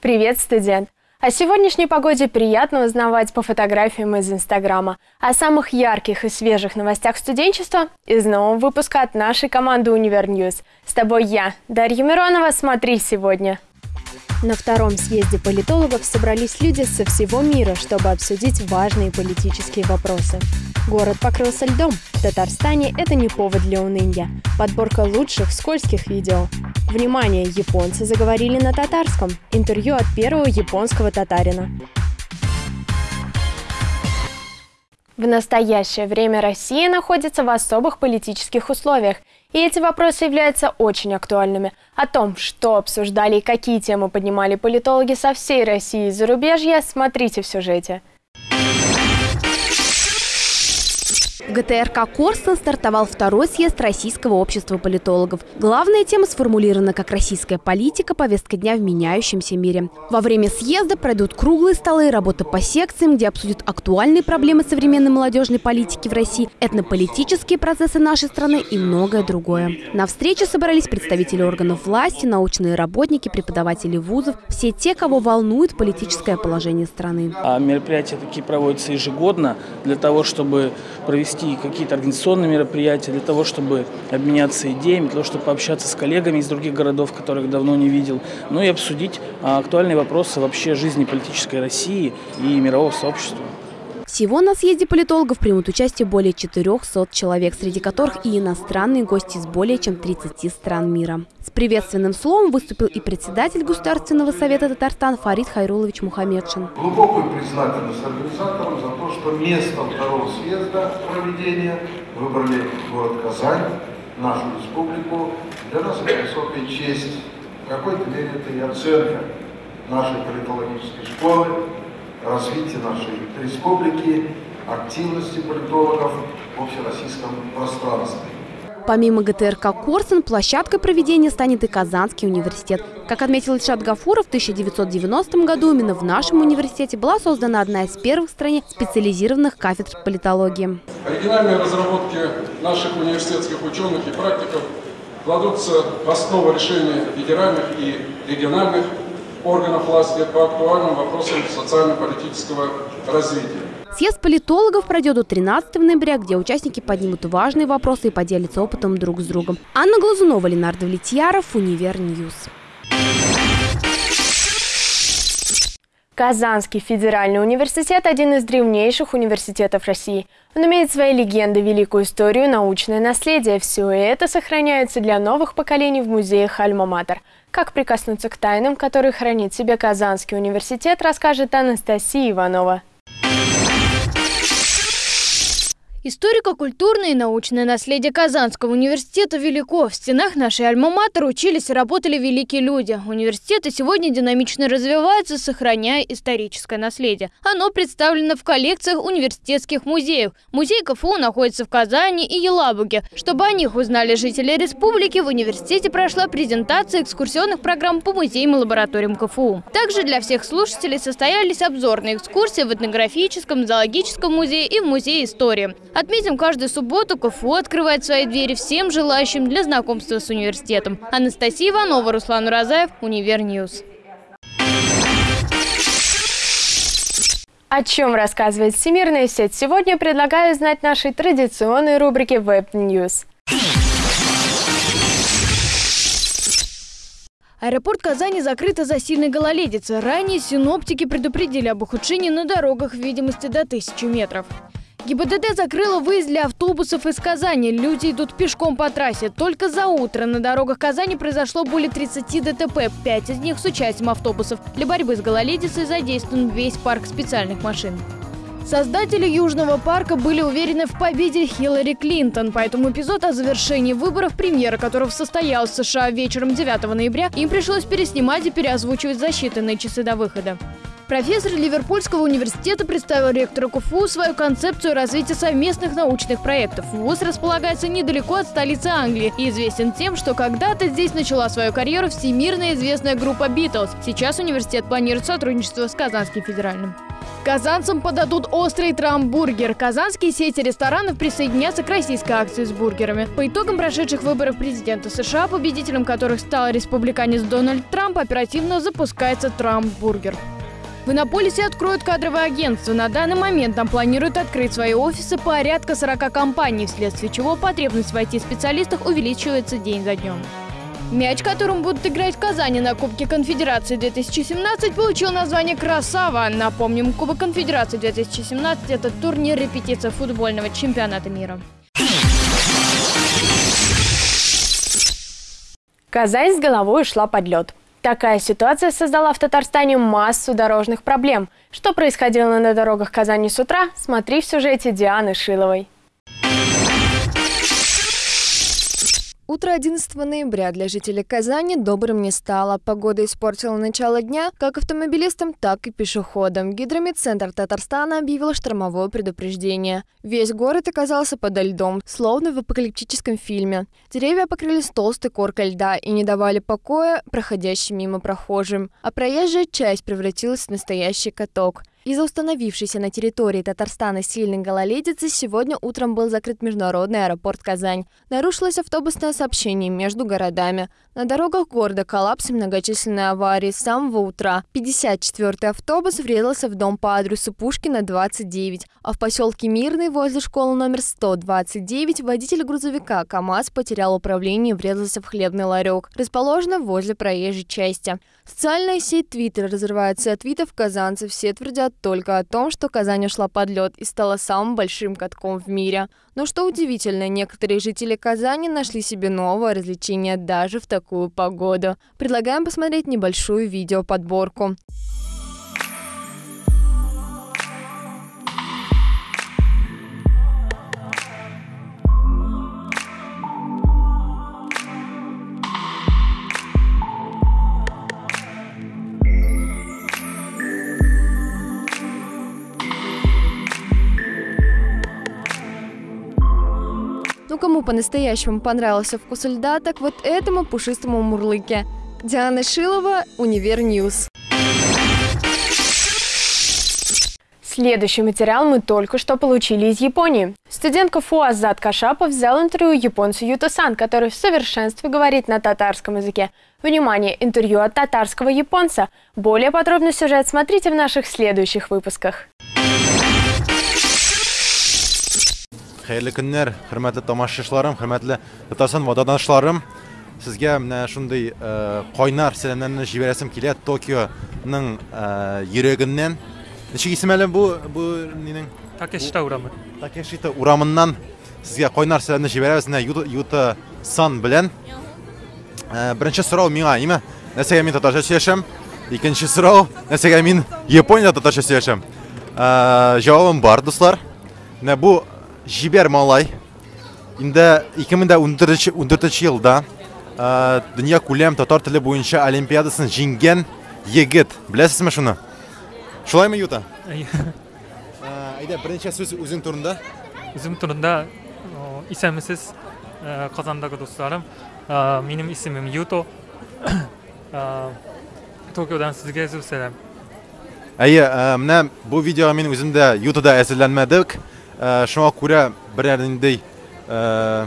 Привет, студент! О сегодняшней погоде приятно узнавать по фотографиям из Инстаграма. О самых ярких и свежих новостях студенчества из нового выпуска от нашей команды Univer News. С тобой я, Дарья Миронова. Смотри сегодня. На втором съезде политологов собрались люди со всего мира, чтобы обсудить важные политические вопросы. Город покрылся льдом. В Татарстане это не повод для уныния. Подборка лучших скользких видео. Внимание, японцы заговорили на татарском. Интервью от первого японского татарина. В настоящее время Россия находится в особых политических условиях, и эти вопросы являются очень актуальными. О том, что обсуждали и какие темы поднимали политологи со всей России и зарубежья, смотрите в сюжете. В ГТРК «Корстон» стартовал второй съезд Российского общества политологов. Главная тема сформулирована как «Российская политика. Повестка дня в меняющемся мире». Во время съезда пройдут круглые столы, работа по секциям, где обсудят актуальные проблемы современной молодежной политики в России, этнополитические процессы нашей страны и многое другое. На встрече собрались представители органов власти, научные работники, преподаватели вузов, все те, кого волнует политическое положение страны. А мероприятия такие проводятся ежегодно для того, чтобы провести провести какие-то организационные мероприятия для того, чтобы обменяться идеями, для того, чтобы пообщаться с коллегами из других городов, которых давно не видел, ну и обсудить а, актуальные вопросы вообще жизни политической России и мирового сообщества. Всего на съезде политологов примут участие более 400 человек, среди которых и иностранные гости из более чем 30 стран мира. С приветственным словом выступил и председатель Государственного совета Татарстан Фарид Хайрулович Мухаммедшин. Глубокую признательность организаторам за то, что местом второго съезда проведения выбрали город Казань, нашу республику. Для нас это высокая честь. В какой-то мере это и оценка нашей политологической школы, развития нашей республики, активности политологов в общероссийском пространстве. Помимо ГТРК «Корсун», площадкой проведения станет и Казанский университет. Как отметил Ильшат Гафуров, в 1990 году именно в нашем университете была создана одна из первых в стране специализированных кафедр политологии. Оригинальные разработки наших университетских ученых и практиков кладутся в основу решения федеральных и региональных органов власти по актуальным вопросам социально-политического развития. Съезд политологов пройдет до 13 ноября, где участники поднимут важные вопросы и поделятся опытом друг с другом. Анна Глазунова, Ленар Давлетьяров, Univer News. Казанский федеральный университет – один из древнейших университетов России. Он имеет свои легенды, великую историю, научное наследие. Все это сохраняется для новых поколений в музеях Альма-Матер. Как прикоснуться к тайнам, которые хранит себе Казанский университет, расскажет Анастасия Иванова. Историко-культурное и научное наследие Казанского университета велико. В стенах нашей альма-матер учились и работали великие люди. Университеты сегодня динамично развиваются, сохраняя историческое наследие. Оно представлено в коллекциях университетских музеев. Музей КФУ находится в Казани и Елабуге. Чтобы о них узнали жители республики, в университете прошла презентация экскурсионных программ по музеям и лабораториям КФУ. Также для всех слушателей состоялись обзорные экскурсии в этнографическом, зоологическом музее и в музее истории. Отметим, каждую субботу КФУ открывает свои двери всем желающим для знакомства с университетом. Анастасия Иванова, Руслан Уразаев, Univer News. О чем рассказывает Всемирная сеть сегодня, предлагаю узнать нашей традиционной рубрике Web News. Аэропорт Казани закрыт из-за сильной гололедицы. Ранее синоптики предупредили об ухудшении на дорогах в видимости до 1000 метров. ГИБДД закрыла выезд для автобусов из Казани. Люди идут пешком по трассе. Только за утро на дорогах Казани произошло более 30 ДТП, 5 из них с участием автобусов. Для борьбы с гололедицей задействован весь парк специальных машин. Создатели Южного парка были уверены в победе Хиллари Клинтон, поэтому эпизод о завершении выборов, премьера которого состоялась в США вечером 9 ноября, им пришлось переснимать и переозвучивать за считанные часы до выхода. Профессор Ливерпульского университета представил ректору КФУ свою концепцию развития совместных научных проектов. ВУЗ располагается недалеко от столицы Англии и известен тем, что когда-то здесь начала свою карьеру всемирно известная группа «Битлз». Сейчас университет планирует сотрудничество с Казанским федеральным. Казанцам подадут острый трамбургер. Казанские сети ресторанов присоединятся к российской акции с бургерами. По итогам прошедших выборов президента США, победителем которых стал республиканец Дональд Трамп, оперативно запускается трамбургер. В Иннополисе откроют кадровое агентство. На данный момент там планируют открыть свои офисы порядка 40 компаний, вследствие чего потребность в IT-специалистах увеличивается день за днем. Мяч, которым будут играть в Казани на Кубке Конфедерации 2017, получил название «Красава». Напомним, Кубок Конфедерации 2017 – это турнир репетиция футбольного чемпионата мира. Казань с головой ушла под лед. Такая ситуация создала в Татарстане массу дорожных проблем. Что происходило на дорогах Казани с утра, смотри в сюжете Дианы Шиловой. Утро 11 ноября для жителей Казани добрым не стало. Погода испортила начало дня как автомобилистам, так и пешеходам. Гидромедцентр Татарстана объявил штормовое предупреждение. Весь город оказался подо льдом, словно в апокалиптическом фильме. Деревья покрылись толстой коркой льда и не давали покоя проходящим мимо прохожим. А проезжая часть превратилась в настоящий каток. Из-за установившейся на территории Татарстана сильной гололедицы сегодня утром был закрыт международный аэропорт Казань. Нарушилось автобусное сообщение между городами. На дорогах города коллапс и многочисленные аварии с самого утра. 54-й автобус врезался в дом по адресу Пушкина, 29, а в поселке Мирный возле школы номер 129 водитель грузовика КАМАЗ потерял управление и врезался в хлебный ларек, расположенный возле проезжей части. Социальная сеть Твиттер разрывается от твитов казанцев. Все твердят только о том, что Казань ушла под лед и стала самым большим катком в мире. Но что удивительно, некоторые жители Казани нашли себе новое развлечение даже в такую погоду. Предлагаем посмотреть небольшую видеоподборку. Ну по-настоящему понравился вкус льда, так вот этому пушистому мурлыке. Диана Шилова, Univer News. Следующий материал мы только что получили из Японии. Студент КФУ Азат Кашапов взял интервью японцу Юта-сан, который в совершенстве говорит на татарском языке. Внимание, интервью от татарского японца. Более подробный сюжет смотрите в наших следующих выпусках. Хәерле көннәр, хөрмәтле тамашачыларым, хөрмәтле Татарстан ватандашларым. Сезгә менә шундый кайнар сәламнарны җибәрәсем килә Токионың йөрәгеннән. Ничек исем әле бу бу нинең Такешита урамы. Такешита урамыннан сезгә кайнар сәламны җибәрәбез менә Юта, Сан белән. Беренче сорау миңа, ниме? Нәрсәгә мин татарча сөйләшәм? Икенче сорау, нәрсәгә мин Япониядә татарча сөйләшәм? Җавабым бар, дуслар. Менә бу жібер малай енді 2014 жылда ә, дүния көлем татар тілі бойынша олимпиадасын жеңген егіт білесіз ме шуны шулаймы юта айда бірінші сөз өзің турында өзім турында есенмісіз қазандағы достарым менің есімім юто токиодан сізге сөз сәлем әйе мына бұл видеоға мен өзім де ютада әзірленмедік Шуңа күрә берәр ниндей э,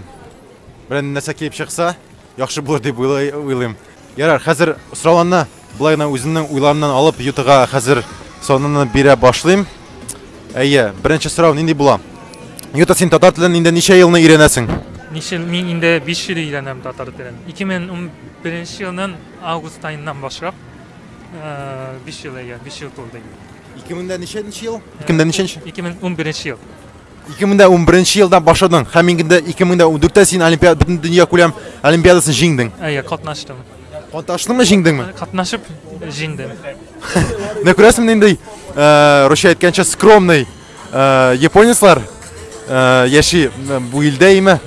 берәр нәрсә килеп чыкса, яхшы булыр дип уйлыйм. Ярар, хәзер сорауларны болай гына үземнең уйларымнан алып Ютага хәзер сонуны бирә башлыйм. Әйе, беренче сорау нинди була? Юта, син татар телен инде ничә елны өйрәнәсең? Нишел мин инде 5 ел өйрәнәм татар телен. 2011 елның август айыннан башлап 5 ел әйе, 5 ел тулды. 2000дә ничәнче ел? 2000дә ничәнче? 2011 ел. 2011 елдан башладың. Һәм инде 2014 син олимпиада бөтен дөнья күләм олимпиадасын җиңдең. Әйе, катнаштым. Катнаштыңмы, җиңдеңме? Катнашып җиңдем. Менә күрәсең инде э, Русия әйткәнчә скромный э, японецлар э, яши бу илдә име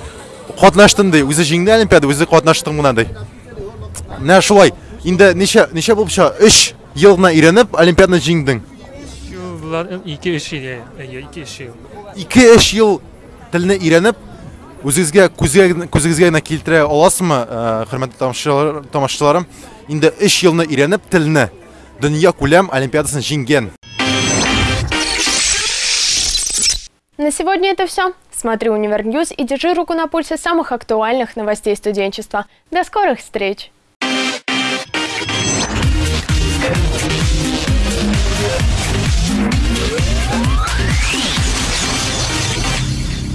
катнаштым ди. Үзе җиңде олимпиада, үзе катнаштым гына ди. Менә шулай. Инде ничә ничә булып чыга? 3 ел гына өйрәнеп олимпиаданы җиңдең. Булар 2-3 ел, әйе, 2-3 ел. 2-3 ел телне өйрәнеп үзегезгә күзегезгә генә килтерә аласызмы, э, хөрмәтле тамашачылар- тамашачыларым? Инде 3 елны өйрәнеп телне дөнья күләм олимпиадасын җиңгән. На сегодня это все. Смотри Univer News и держи руку на пульсе самых актуальных новостей студенчества. До скорых встреч!